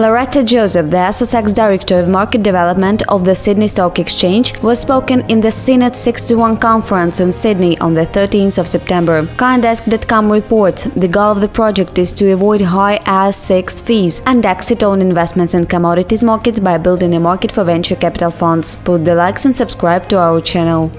Loretta Joseph, the SSX Director of Market Development of the Sydney Stock Exchange, was spoken in the Senate 61 conference in Sydney on the 13th of September. Coindesk.com reports the goal of the project is to avoid high ASX fees and exit on investments in commodities markets by building a market for venture capital funds. Put the likes and subscribe to our channel.